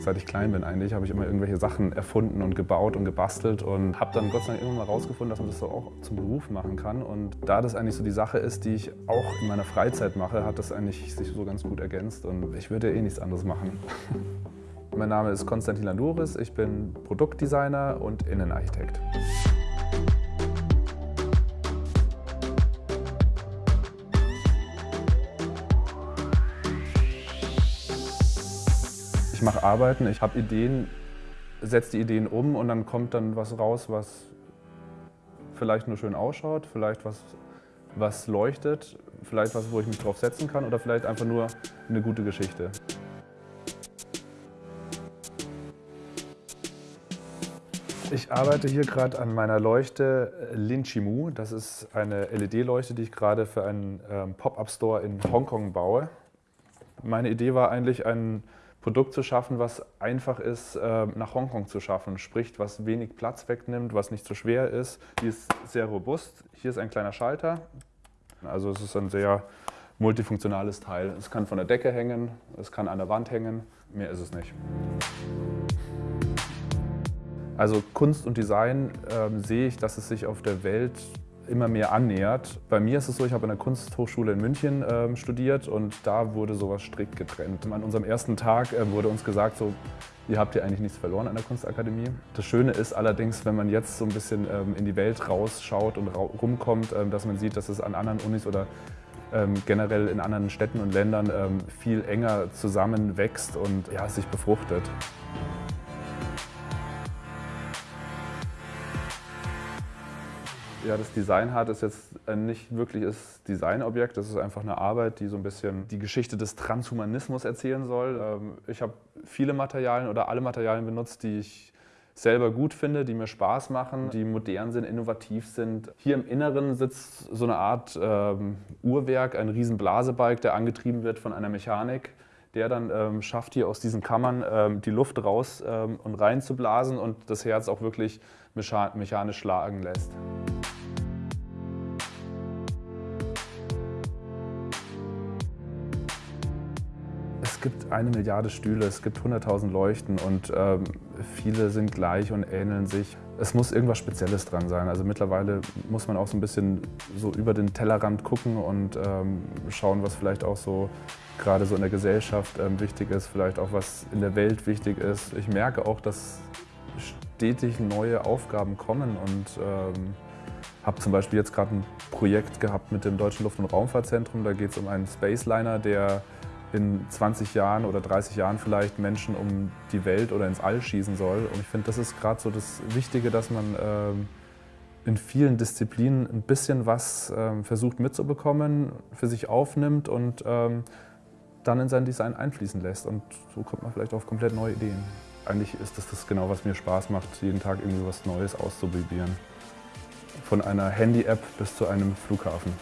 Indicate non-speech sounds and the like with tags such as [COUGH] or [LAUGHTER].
Seit ich klein bin eigentlich, habe ich immer irgendwelche Sachen erfunden und gebaut und gebastelt und habe dann Gott sei Dank irgendwann mal rausgefunden, dass man das so auch zum Beruf machen kann. Und da das eigentlich so die Sache ist, die ich auch in meiner Freizeit mache, hat das eigentlich sich so ganz gut ergänzt und ich würde eh nichts anderes machen. [LAUGHS] mein Name ist Konstantin Landuris, ich bin Produktdesigner und Innenarchitekt. Ich mache Arbeiten, ich habe Ideen, setze die Ideen um und dann kommt dann was raus, was vielleicht nur schön ausschaut, vielleicht was, was leuchtet, vielleicht was, wo ich mich drauf setzen kann oder vielleicht einfach nur eine gute Geschichte. Ich arbeite hier gerade an meiner Leuchte Linchimu. Das ist eine LED-Leuchte, die ich gerade für einen ähm, Pop-Up-Store in Hongkong baue. Meine Idee war eigentlich, ein Produkt zu schaffen, was einfach ist, ähm, nach Hongkong zu schaffen. Sprich, was wenig Platz wegnimmt, was nicht zu schwer ist. Die ist sehr robust. Hier ist ein kleiner Schalter. Also es ist ein sehr multifunktionales Teil. Es kann von der Decke hängen, es kann an der Wand hängen. Mehr ist es nicht. Also Kunst und Design ähm, sehe ich, dass es sich auf der Welt immer mehr annähert. Bei mir ist es so, ich habe an der Kunsthochschule in München ähm, studiert und da wurde sowas strikt getrennt. An unserem ersten Tag äh, wurde uns gesagt, so, ihr habt hier eigentlich nichts verloren an der Kunstakademie. Das Schöne ist allerdings, wenn man jetzt so ein bisschen ähm, in die Welt rausschaut und ra rumkommt, ähm, dass man sieht, dass es an anderen Unis oder ähm, generell in anderen Städten und Ländern ähm, viel enger zusammenwächst und ja, sich befruchtet. Ja, das Design Hard ist jetzt nicht wirklich das Designobjekt, das ist einfach eine Arbeit, die so ein bisschen die Geschichte des Transhumanismus erzählen soll. Ähm, ich habe viele Materialien oder alle Materialien benutzt, die ich selber gut finde, die mir Spaß machen, die modern sind, innovativ sind. Hier im Inneren sitzt so eine Art ähm, Uhrwerk, ein riesen Blasebalg, der angetrieben wird von einer Mechanik der dann ähm, schafft, hier aus diesen Kammern ähm, die Luft raus ähm, und rein zu blasen und das Herz auch wirklich mechanisch schlagen lässt. Es gibt eine Milliarde Stühle, es gibt 100.000 Leuchten und ähm, viele sind gleich und ähneln sich. Es muss irgendwas Spezielles dran sein. Also mittlerweile muss man auch so ein bisschen so über den Tellerrand gucken und ähm, schauen, was vielleicht auch so gerade so in der Gesellschaft ähm, wichtig ist, vielleicht auch was in der Welt wichtig ist. Ich merke auch, dass stetig neue Aufgaben kommen und ähm, habe zum Beispiel jetzt gerade ein Projekt gehabt mit dem Deutschen Luft- und Raumfahrtzentrum. Da geht es um einen Spaceliner, der in 20 Jahren oder 30 Jahren vielleicht Menschen um die Welt oder ins All schießen soll. Und ich finde, das ist gerade so das Wichtige, dass man ähm, in vielen Disziplinen ein bisschen was ähm, versucht mitzubekommen, für sich aufnimmt und ähm, dann in sein Design einfließen lässt. Und so kommt man vielleicht auf komplett neue Ideen. Eigentlich ist das, das genau, was mir Spaß macht, jeden Tag irgendwie was Neues auszuprobieren. Von einer Handy-App bis zu einem Flughafen.